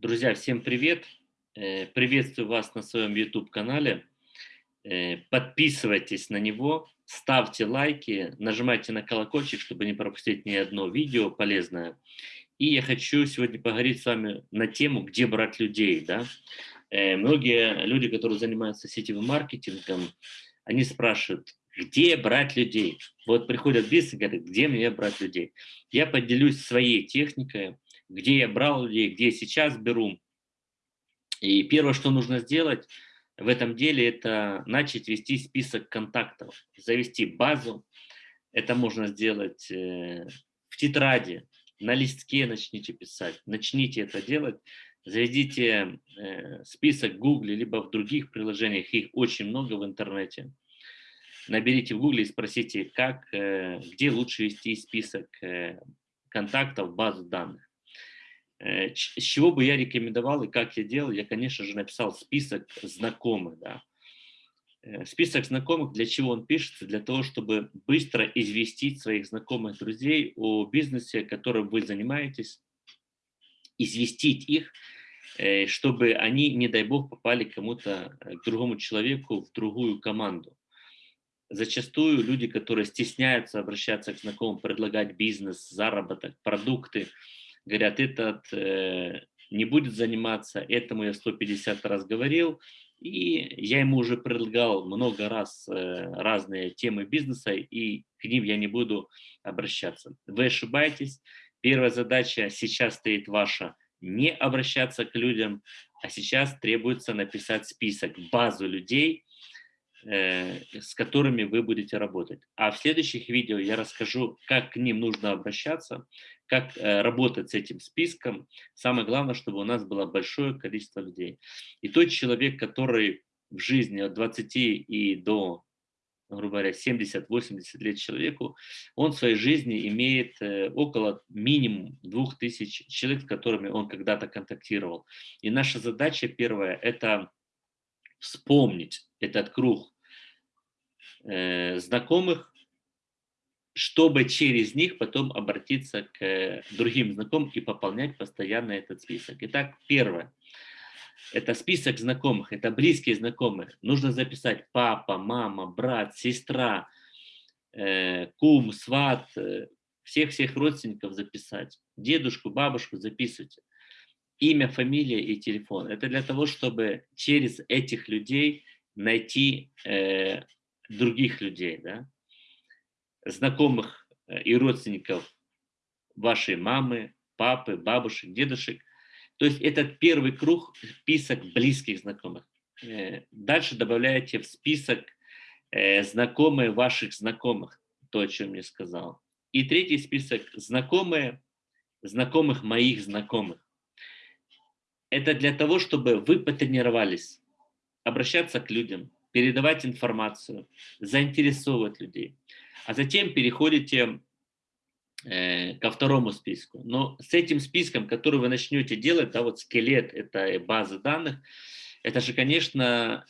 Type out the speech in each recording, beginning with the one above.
Друзья, всем привет! Э, приветствую вас на своем YouTube-канале. Э, подписывайтесь на него, ставьте лайки, нажимайте на колокольчик, чтобы не пропустить ни одно видео полезное. И я хочу сегодня поговорить с вами на тему, где брать людей. Да? Э, многие люди, которые занимаются сетевым маркетингом, они спрашивают, где брать людей? Вот приходят бизнес и говорят, где мне брать людей? Я поделюсь своей техникой, где я брал людей, где сейчас беру. И первое, что нужно сделать в этом деле, это начать вести список контактов, завести базу. Это можно сделать э, в тетради, на листке начните писать, начните это делать. Заведите э, список в Google, либо в других приложениях, их очень много в интернете. Наберите в Google и спросите, как, э, где лучше вести список контактов базу данных. Э, с чего бы я рекомендовал и как я делал, я, конечно же, написал список знакомых. Да. Э, список знакомых, для чего он пишется? Для того, чтобы быстро известить своих знакомых друзей о бизнесе, которым вы занимаетесь, известить их, э, чтобы они, не дай бог, попали кому-то, к другому человеку, в другую команду. Зачастую люди, которые стесняются обращаться к знакомым, предлагать бизнес, заработок, продукты, говорят, этот э, не будет заниматься, этому я 150 раз говорил, и я ему уже предлагал много раз э, разные темы бизнеса, и к ним я не буду обращаться. Вы ошибаетесь. Первая задача сейчас стоит ваша не обращаться к людям, а сейчас требуется написать список, базу людей, с которыми вы будете работать. А в следующих видео я расскажу, как к ним нужно обращаться, как э, работать с этим списком. Самое главное, чтобы у нас было большое количество людей. И тот человек, который в жизни от 20 и до, грубо говоря, 70-80 лет человеку, он в своей жизни имеет э, около минимум 2000 человек, с которыми он когда-то контактировал. И наша задача первая – это вспомнить этот круг э, знакомых, чтобы через них потом обратиться к другим знакомым и пополнять постоянно этот список. Итак, первое. Это список знакомых, это близкие знакомые. Нужно записать папа, мама, брат, сестра, э, кум, сват, э, всех-всех родственников записать. Дедушку, бабушку записывайте. Имя, фамилия и телефон. Это для того, чтобы через этих людей найти э, других людей. Да? знакомых э, и родственников вашей мамы, папы, бабушек, дедушек. То есть этот первый круг, список близких знакомых. Э, дальше добавляете в список э, знакомые ваших знакомых, то, о чем я сказал. И третий список – знакомые знакомых моих знакомых. Это для того, чтобы вы потренировались обращаться к людям, передавать информацию, заинтересовывать людей а затем переходите э, ко второму списку. Но с этим списком, который вы начнете делать, да, вот скелет, это база данных, это же, конечно,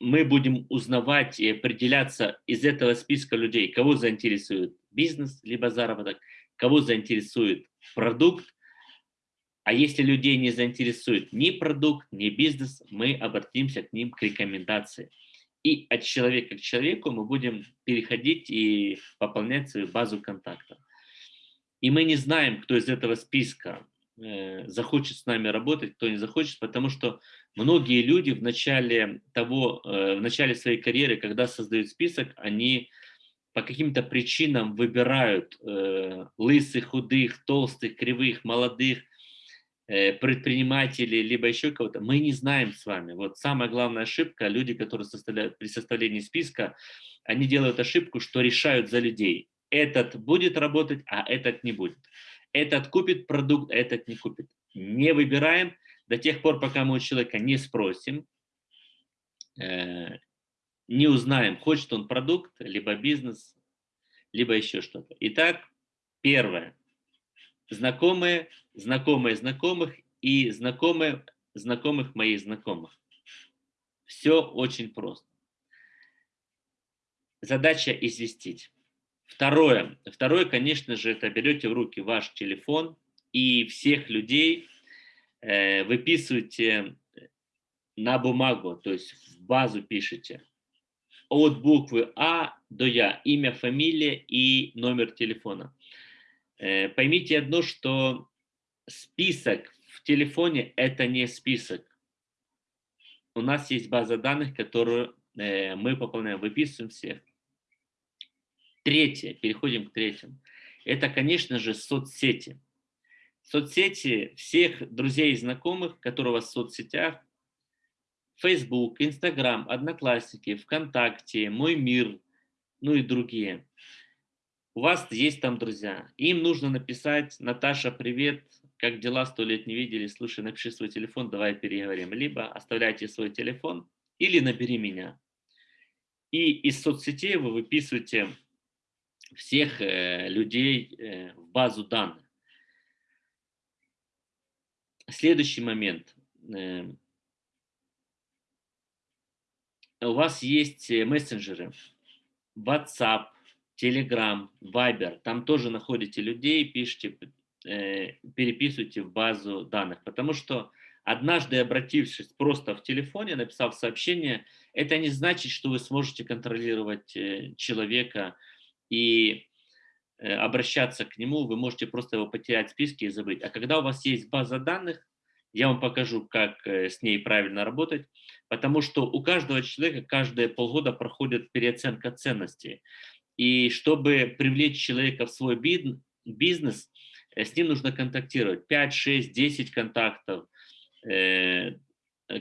мы будем узнавать и определяться из этого списка людей, кого заинтересует бизнес, либо заработок, кого заинтересует продукт, а если людей не заинтересует ни продукт, ни бизнес, мы обратимся к ним к рекомендации и от человека к человеку мы будем переходить и пополнять свою базу контактов. И мы не знаем, кто из этого списка э, захочет с нами работать, кто не захочет, потому что многие люди в начале, того, э, в начале своей карьеры, когда создают список, они по каким-то причинам выбирают э, лысых, худых, толстых, кривых, молодых, предпринимателей, либо еще кого-то, мы не знаем с вами. Вот самая главная ошибка, люди, которые составляют при составлении списка, они делают ошибку, что решают за людей. Этот будет работать, а этот не будет. Этот купит продукт, а этот не купит. Не выбираем до тех пор, пока мы у человека не спросим, э, не узнаем, хочет он продукт, либо бизнес, либо еще что-то. Итак, первое – знакомые, знакомые знакомых и знакомые знакомых моих знакомых. Все очень просто. Задача известить. Второе. Второе, конечно же, это берете в руки ваш телефон и всех людей, э, выписываете на бумагу, то есть в базу пишете от буквы А до Я, имя, фамилия и номер телефона. Э, поймите одно, что список в телефоне – это не список. У нас есть база данных, которую э, мы пополняем, выписываем всех. Третье, переходим к третьему. Это, конечно же, соцсети. Соцсети всех друзей и знакомых, которые у вас в соцсетях, Facebook, Instagram, Одноклассники, ВКонтакте, Мой мир, ну и другие. У вас есть там друзья. Им нужно написать, Наташа, привет, как дела, сто лет не видели, слушай, напиши свой телефон, давай переговорим. Либо оставляйте свой телефон, или набери меня. И из соцсетей вы выписываете всех э, людей э, в базу данных. Следующий момент. Э, у вас есть э, мессенджеры, WhatsApp, Telegram, Viber, там тоже находите людей, пишите, э, переписывайте в базу данных, потому что однажды обратившись просто в телефоне, написав сообщение, это не значит, что вы сможете контролировать э, человека и э, обращаться к нему, вы можете просто его потерять в списке и забыть. А когда у вас есть база данных, я вам покажу, как э, с ней правильно работать, потому что у каждого человека каждые полгода проходит переоценка ценностей. И чтобы привлечь человека в свой бизнес, э, с ним нужно контактировать. 5, 6, 10 контактов, э,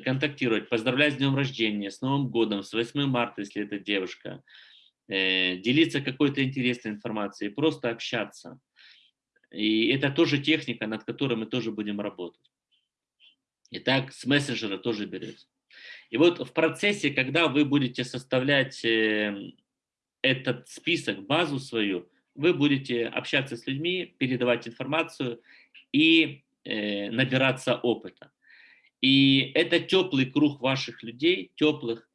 контактировать, поздравлять с днем рождения, с Новым годом, с 8 марта, если это девушка, делиться какой-то интересной информацией, просто общаться. И это тоже техника, над которой мы тоже будем работать. И так с мессенджера тоже берется. И вот в процессе, когда вы будете составлять эм, этот список, базу свою, вы будете общаться с людьми, передавать информацию и э, набираться опыта. И это теплый круг ваших людей, теплых,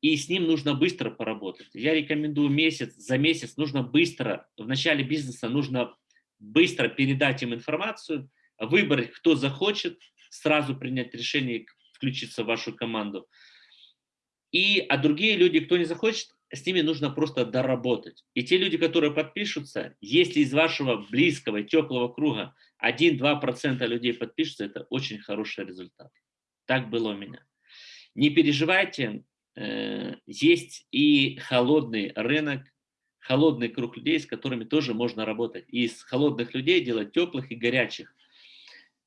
и с ним нужно быстро поработать. Я рекомендую месяц, за месяц нужно быстро, в начале бизнеса нужно быстро передать им информацию, выбрать, кто захочет, сразу принять решение включиться в вашу команду. И, а другие люди, кто не захочет, с ними нужно просто доработать. И те люди, которые подпишутся, если из вашего близкого, теплого круга 1-2% людей подпишутся, это очень хороший результат. Так было у меня. Не переживайте, э, есть и холодный рынок, холодный круг людей, с которыми тоже можно работать. Из холодных людей делать теплых и горячих.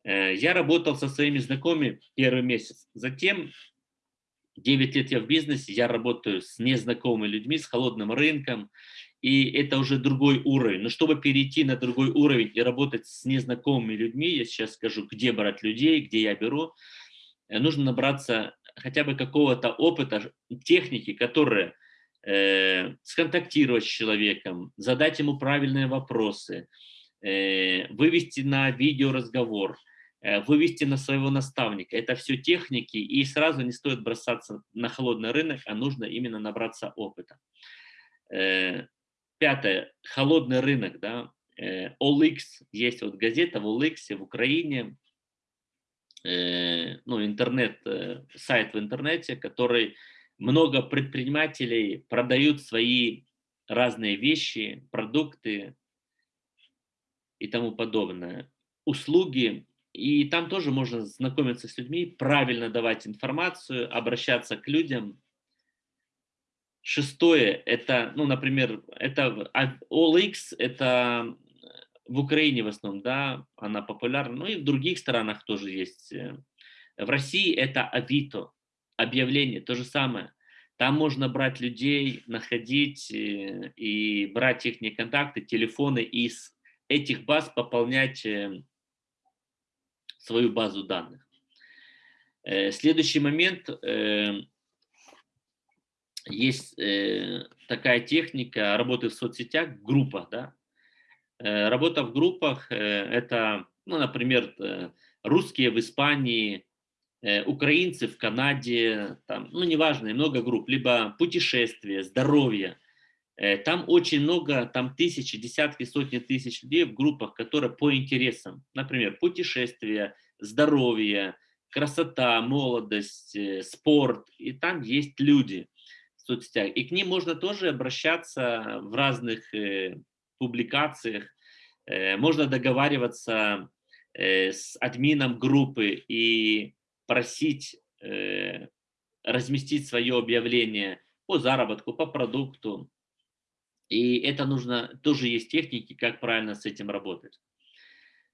Э, я работал со своими знакомыми первый месяц. Затем 9 лет я в бизнесе, я работаю с незнакомыми людьми, с холодным рынком, и это уже другой уровень. Но чтобы перейти на другой уровень и работать с незнакомыми людьми, я сейчас скажу, где брать людей, где я беру, э, нужно набраться хотя бы какого-то опыта, техники, которые э, сконтактировать с человеком, задать ему правильные вопросы, э, вывести на видеоразговор, вывести на своего наставника. Это все техники, и сразу не стоит бросаться на холодный рынок, а нужно именно набраться опыта. Э, пятое. Холодный рынок. Да? OLX, э, есть вот газета в OLX в Украине, ну, интернет, сайт в интернете, который много предпринимателей продают свои разные вещи, продукты и тому подобное. Услуги и там тоже можно знакомиться с людьми, правильно давать информацию, обращаться к людям. Шестое, это, ну, например, это OLX, это в Украине в основном, да, она популярна, ну и в других странах тоже есть. В России это Авито, объявление, то же самое. Там можно брать людей, находить э, и брать их контакты, телефоны, и из этих баз пополнять э, свою базу данных. Э, следующий момент. Э, есть э, такая техника работы в соцсетях, в группах. Да? Работа в группах – это, ну, например, русские в Испании, украинцы в Канаде, там, ну, неважно, много групп, либо путешествия, здоровье – там очень много, там тысячи, десятки, сотни тысяч людей в группах, которые по интересам. Например, путешествия, здоровье, красота, молодость, э, спорт, и там есть люди в соцсетях. И к ним можно тоже обращаться в разных э, публикациях, э, можно договариваться э, с админом группы и просить э, разместить свое объявление по заработку, по продукту. И это нужно, тоже есть техники, как правильно с этим работать.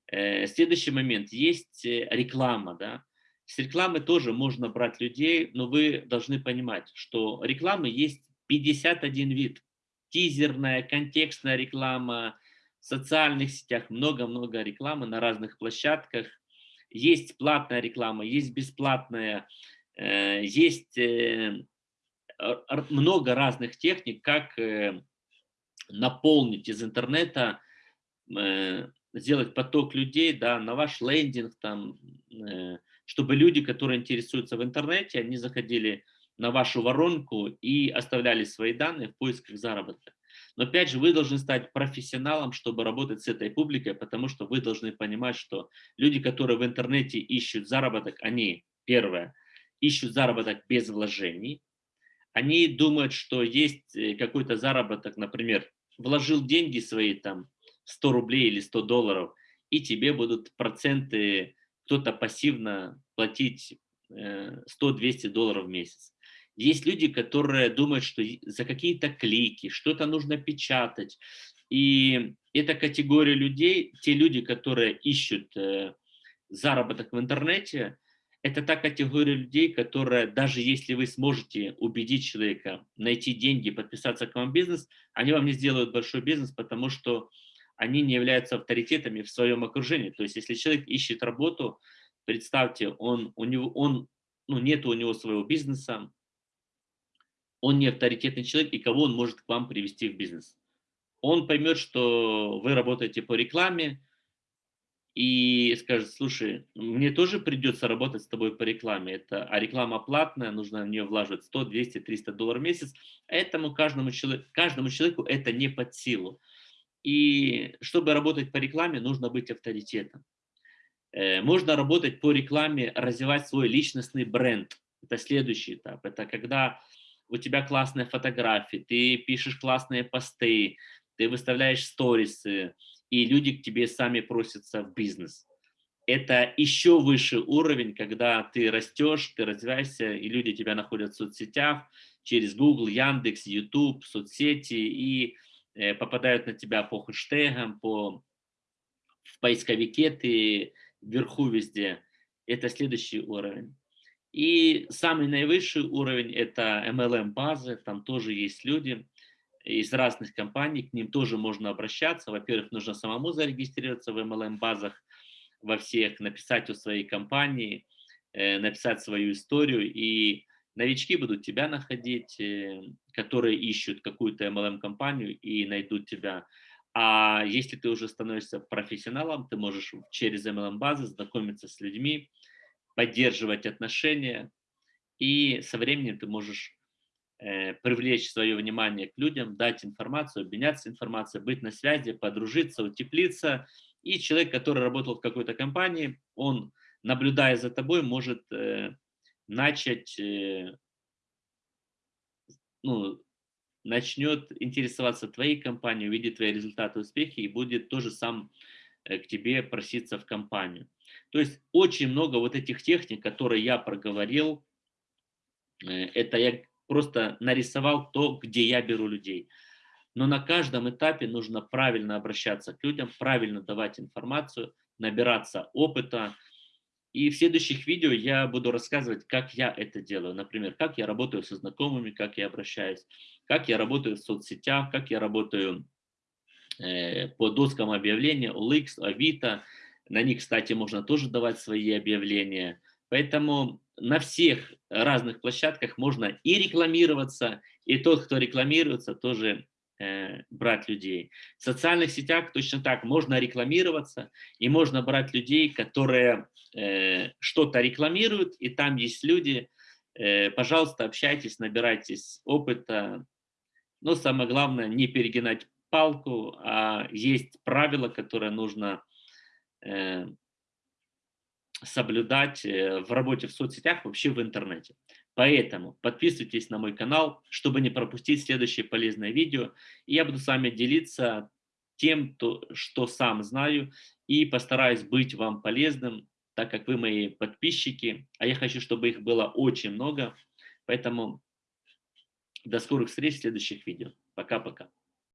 Э, следующий момент, есть э, реклама, да. С рекламы тоже можно брать людей, но вы должны понимать, что рекламы есть 51 вид. Тизерная, контекстная реклама, в социальных сетях много-много рекламы на разных площадках. Есть платная реклама, есть бесплатная, э, есть много разных техник, как наполнить из интернета, сделать поток людей да, на ваш лендинг, там, чтобы люди, которые интересуются в интернете, они заходили на вашу воронку и оставляли свои данные в поисках заработка. Но опять же, вы должны стать профессионалом, чтобы работать с этой публикой, потому что вы должны понимать, что люди, которые в интернете ищут заработок, они, первое, ищут заработок без вложений. Они думают, что есть э, какой-то заработок, например, вложил деньги свои там 100 рублей или 100 долларов, и тебе будут проценты кто-то пассивно платить 100-200 э, долларов в месяц. Есть люди, которые думают, что за какие-то клики что-то нужно печатать. И эта категория людей, те люди, которые ищут э, заработок в интернете, это та категория людей, которая, даже если вы сможете убедить человека найти деньги, подписаться к вам в бизнес, они вам не сделают большой бизнес, потому что они не являются авторитетами в своем окружении. То есть, если человек ищет работу, представьте, он, у него, он, ну, нет у него своего бизнеса, он не авторитетный человек, и кого он может к вам привести в бизнес. Он поймет, что вы работаете по рекламе, и скажет, слушай, мне тоже придется работать с тобой по рекламе, это, а реклама платная, нужно в нее влаживать 100, 200, 300 долларов в месяц, этому каждому, человеку, каждому человеку это не под силу. И чтобы работать по рекламе, нужно быть авторитетом. Э, можно работать по рекламе, развивать свой личностный бренд. Это следующий этап. Это когда у тебя классные фотографии, ты пишешь классные посты, ты выставляешь сторисы, и люди к тебе сами просятся в бизнес. Это еще выше уровень, когда ты растешь, ты развиваешься, и люди тебя находят в соцсетях, через Google, Яндекс, YouTube, соцсети, и Э, попадают на тебя по хэштегам, по, в поисковике ты вверху везде. Это следующий уровень. И самый наивысший уровень – это MLM-базы, там тоже есть люди из разных компаний, к ним тоже можно обращаться. Во-первых, нужно самому зарегистрироваться в MLM-базах во всех, написать у своей компании, э, написать свою историю, и новички будут тебя находить, э, которые ищут какую-то MLM-компанию и найдут тебя. А если ты уже становишься профессионалом, ты можешь через MLM-базы знакомиться с людьми, поддерживать отношения, и со временем ты можешь привлечь свое внимание к людям, дать информацию, обменяться информацией, быть на связи, подружиться, утеплиться. И человек, который работал в какой-то компании, он, наблюдая за тобой, может э, начать э, ну, начнет интересоваться твоей компанией, увидит твои результаты, успехи и будет тоже сам э, к тебе проситься в компанию. То есть очень много вот этих техник, которые я проговорил, э, это я просто нарисовал то, где я беру людей. Но на каждом этапе нужно правильно обращаться к людям, правильно давать информацию, набираться опыта, и в следующих видео я буду рассказывать, как я это делаю. Например, как я работаю со знакомыми, как я обращаюсь, как я работаю в соцсетях, как я работаю э, по доскам объявления, OLX, Авито. На них, кстати, можно тоже давать свои объявления. Поэтому на всех разных площадках можно и рекламироваться, и тот, кто рекламируется, тоже Э, брать людей. В социальных сетях точно так можно рекламироваться, и можно брать людей, которые э, что-то рекламируют, и там есть люди, э, пожалуйста, общайтесь, набирайтесь опыта. Но самое главное, не перегинать палку, а есть правила, которые нужно э, соблюдать э, в работе в соцсетях, вообще в интернете. Поэтому подписывайтесь на мой канал, чтобы не пропустить следующее полезное видео. И я буду с вами делиться тем, то, что сам знаю, и постараюсь быть вам полезным, так как вы мои подписчики, а я хочу, чтобы их было очень много. Поэтому до скорых встреч в следующих видео. Пока-пока.